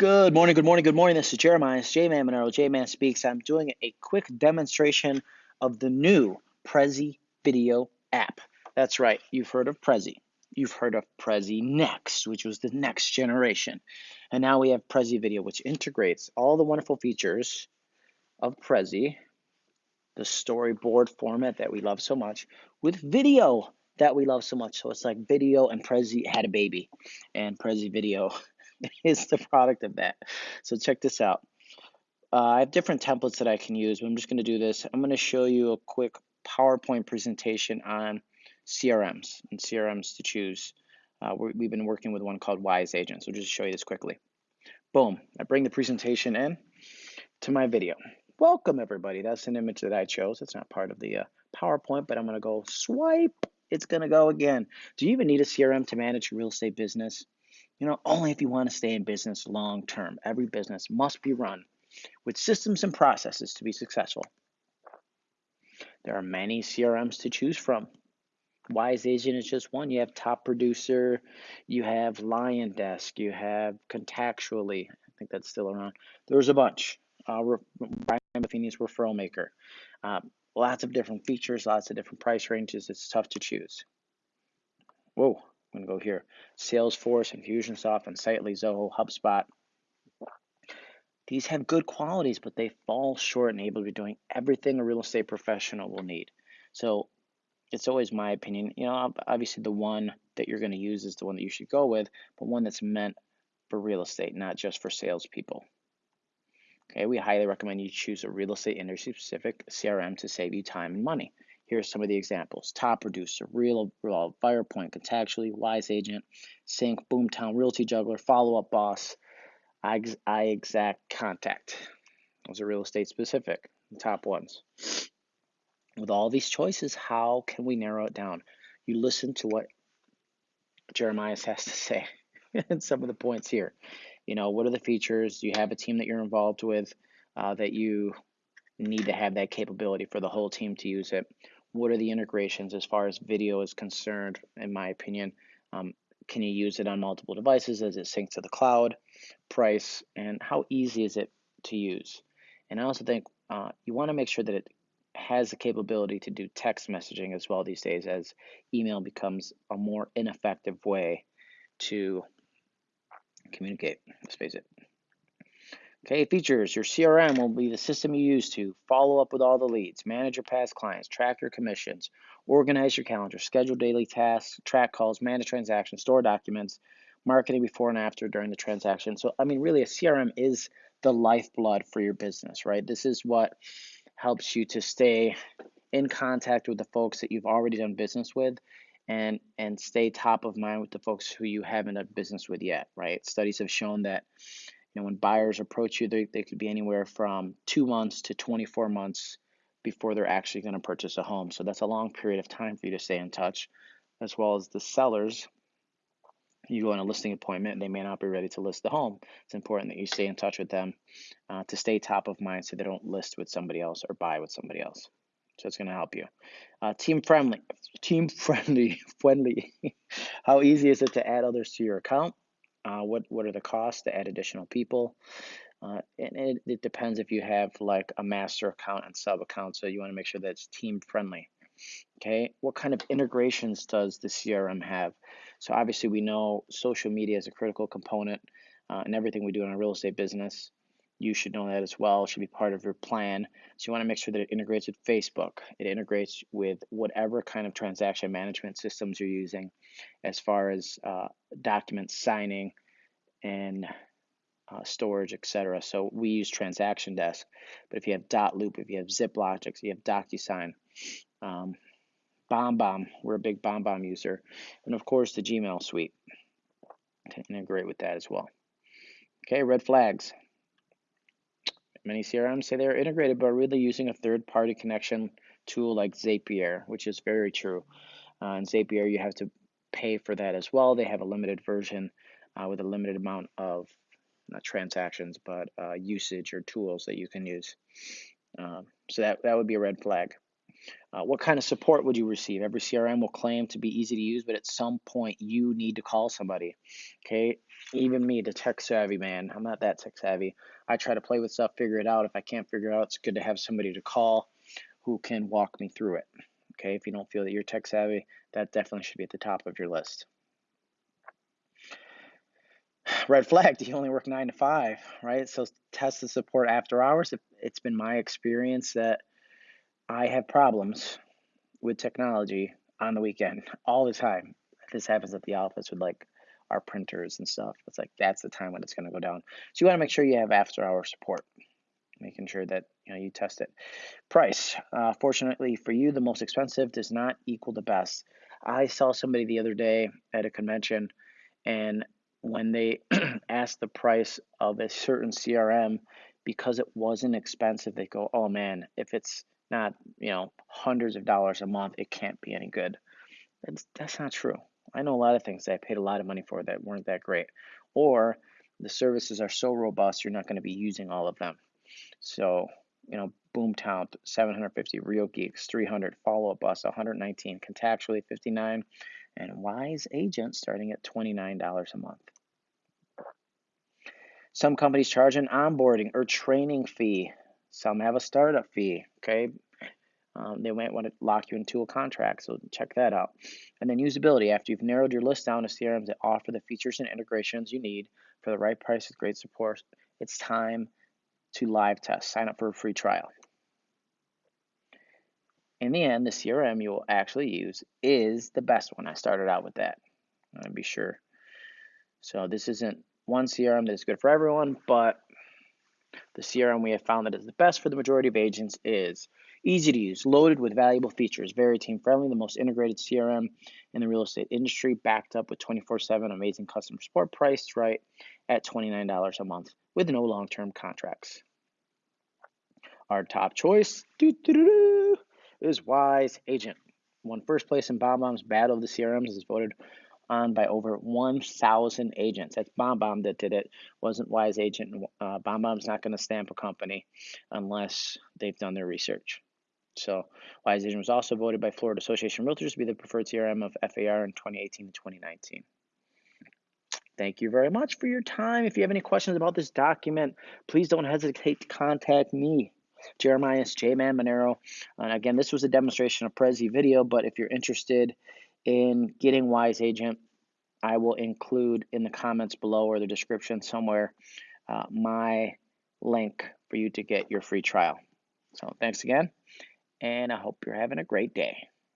Good morning, good morning, good morning. This is Jeremiah. It's J-Man Monero. J-Man Speaks. I'm doing a quick demonstration of the new Prezi video app. That's right, you've heard of Prezi. You've heard of Prezi Next, which was the next generation. And now we have Prezi Video, which integrates all the wonderful features of Prezi, the storyboard format that we love so much, with video that we love so much. So it's like video and Prezi had a baby, and Prezi Video is the product of that. So check this out. Uh, I have different templates that I can use, but I'm just going to do this. I'm going to show you a quick PowerPoint presentation on CRMs and CRMs to choose. Uh, we have been working with one called Wise Agent, so just show you this quickly. Boom, I bring the presentation in to my video. Welcome everybody, that's an image that I chose. It's not part of the uh, PowerPoint, but I'm gonna go swipe, it's gonna go again. Do you even need a CRM to manage your real estate business? You know, only if you want to stay in business long term. Every business must be run with systems and processes to be successful. There are many CRMs to choose from. Wise Agent is just one. You have Top Producer, you have Lion Desk, you have Contactually. I think that's still around. There's a bunch. Uh, Brian Buffini's Referral Maker. Uh, lots of different features, lots of different price ranges. It's tough to choose. Whoa, I'm going to go here. Salesforce, Infusionsoft, Insightly, Zoho, HubSpot. These have good qualities, but they fall short and able to be doing everything a real estate professional will need. So it's always my opinion. You know, obviously the one that you're going to use is the one that you should go with, but one that's meant for real estate, not just for salespeople. Okay, we highly recommend you choose a real estate industry specific CRM to save you time and money. Here's some of the examples. Top Producer, Real, Real Firepoint, Contactually, Wise Agent, Sync, Boomtown, Realty Juggler, Follow Up Boss, IXACT Contact. Those are real estate specific, the top ones. With all these choices, how can we narrow it down? You listen to what Jeremiah has to say and some of the points here. You know, what are the features? Do you have a team that you're involved with uh, that you need to have that capability for the whole team to use it? What are the integrations as far as video is concerned, in my opinion. Um, can you use it on multiple devices? Does it sync to the cloud? Price and how easy is it to use? And I also think uh, you want to make sure that it has the capability to do text messaging as well these days, as email becomes a more ineffective way to communicate. Let's face it. Okay, features. Your CRM will be the system you use to follow up with all the leads, manage your past clients, track your commissions, organize your calendar, schedule daily tasks, track calls, manage transactions, store documents, marketing before and after during the transaction. So, I mean, really, a CRM is the lifeblood for your business, right? This is what helps you to stay in contact with the folks that you've already done business with and and stay top of mind with the folks who you haven't done business with yet, right? Studies have shown that you know, when buyers approach you, they, they could be anywhere from two months to 24 months before they're actually going to purchase a home. So that's a long period of time for you to stay in touch, as well as the sellers. You go on a listing appointment, they may not be ready to list the home. It's important that you stay in touch with them uh, to stay top of mind so they don't list with somebody else or buy with somebody else. So it's going to help you. Uh, team friendly, team friendly, friendly. How easy is it to add others to your account? Uh, what what are the costs to add additional people? Uh, and it, it depends if you have like a master account and sub account, so you want to make sure that it's team friendly. Okay, what kind of integrations does the CRM have? So obviously we know social media is a critical component uh, in everything we do in our real estate business. You should know that as well. It should be part of your plan. So you want to make sure that it integrates with Facebook. It integrates with whatever kind of transaction management systems you're using, as far as uh, document signing and uh, storage, etc. So we use Transaction Desk. But if you have Dot Loop, if you have zipLogix, if you have DocuSign, um, BombBomb, we're a big BombBomb user, and of course the Gmail suite to integrate with that as well. Okay, red flags. Many CRMs say they're integrated, but really using a third-party connection tool like Zapier, which is very true. Uh, in Zapier, you have to pay for that as well. They have a limited version uh, with a limited amount of not transactions, but uh, usage or tools that you can use. Um, so that, that would be a red flag. Uh, what kind of support would you receive? Every CRM will claim to be easy to use, but at some point you need to call somebody. Okay, even me, the tech savvy man, I'm not that tech savvy. I try to play with stuff, figure it out. If I can't figure it out, it's good to have somebody to call who can walk me through it. Okay, if you don't feel that you're tech savvy, that definitely should be at the top of your list. Red flag, do you only work nine to five, right? So test the support after hours. It's been my experience that I have problems with technology on the weekend all the time. This happens at the office with like our printers and stuff. It's like that's the time when it's going to go down. So you want to make sure you have after hour support, making sure that you know you test it. Price. Uh, fortunately for you, the most expensive does not equal the best. I saw somebody the other day at a convention, and when they asked the price of a certain CRM, because it wasn't expensive, they go, "Oh man, if it's not you know hundreds of dollars a month, it can't be any good." That's that's not true. I know a lot of things that I paid a lot of money for that weren't that great, or the services are so robust you're not going to be using all of them. So you know, Boomtown 750, Real Geeks 300, Follow Up Boss 119, Contactually 59, and Wise Agent starting at $29 a month. Some companies charge an onboarding or training fee. Some have a startup fee. Okay. Um, they might want to lock you into a contract, so check that out. And then usability. After you've narrowed your list down to CRMs that offer the features and integrations you need for the right price with great support, it's time to live test. Sign up for a free trial. In the end, the CRM you will actually use is the best one. I started out with that. I'll be sure. So this isn't one CRM that is good for everyone, but the CRM we have found that is the best for the majority of agents is easy to use, loaded with valuable features, very team friendly, the most integrated CRM in the real estate industry, backed up with 24 7 amazing customer support, priced right at $29 a month with no long term contracts. Our top choice is Wise Agent. Won first place in BombBomb's Battle of the CRMs is voted on by over 1,000 agents. That's BombBomb that did it. Wasn't Wise Agent. Uh, BombBomb's not going to stamp a company unless they've done their research. So Wise Agent was also voted by Florida Association of Realtors to be the preferred CRM of FAR in 2018 and 2019. Thank you very much for your time. If you have any questions about this document, please don't hesitate to contact me. Jeremiah J Man Monero. And again, this was a demonstration of Prezi video, but if you're interested in getting Wise Agent, I will include in the comments below or the description somewhere uh, my link for you to get your free trial. So thanks again, and I hope you're having a great day.